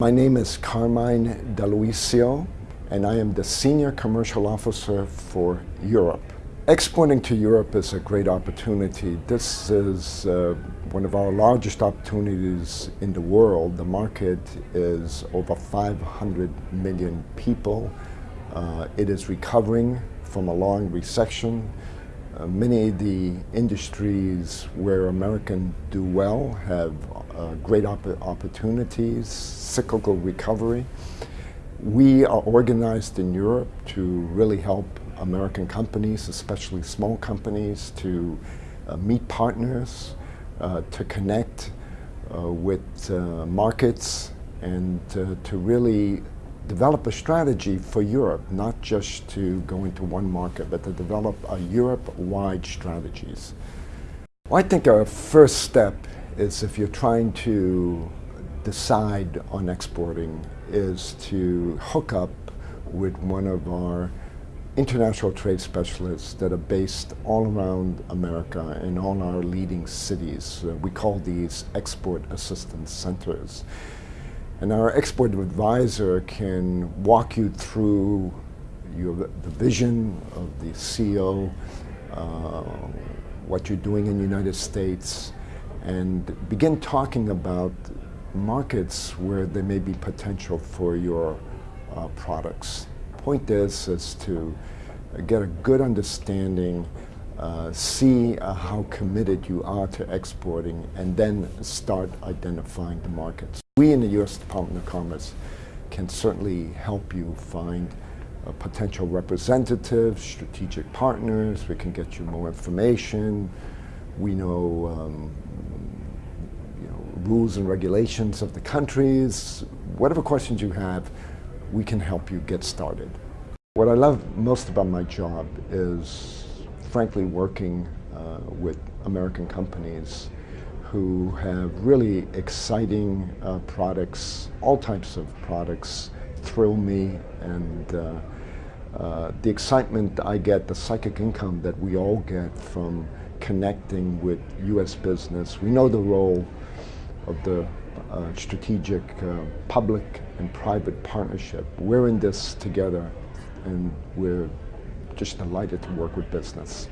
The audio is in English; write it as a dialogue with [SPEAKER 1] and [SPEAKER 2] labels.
[SPEAKER 1] My name is Carmine D'Aloisio, and I am the Senior Commercial Officer for Europe. Exporting to Europe is a great opportunity. This is uh, one of our largest opportunities in the world. The market is over 500 million people. Uh, it is recovering from a long recession. Uh, many of the industries where Americans do well have uh, great op opportunities, cyclical recovery. We are organized in Europe to really help American companies, especially small companies, to uh, meet partners, uh, to connect uh, with uh, markets, and to really develop a strategy for Europe, not just to go into one market, but to develop a Europe-wide strategies. Well, I think our first step is if you're trying to decide on exporting is to hook up with one of our international trade specialists that are based all around America in all our leading cities. Uh, we call these export assistance centers. And our export advisor can walk you through your, the vision of the CEO, uh, what you're doing in the United States, and begin talking about markets where there may be potential for your uh, products. Point is, is to get a good understanding uh, see uh, how committed you are to exporting and then start identifying the markets. We in the U.S. Department of Commerce can certainly help you find uh, potential representatives, strategic partners, we can get you more information, we know, um, you know rules and regulations of the countries, whatever questions you have, we can help you get started. What I love most about my job is frankly working uh, with American companies who have really exciting uh, products, all types of products thrill me and uh, uh the excitement I get, the psychic income that we all get from connecting with U.S. business. We know the role of the uh, strategic uh, public and private partnership. We're in this together and we're just delighted to work with business.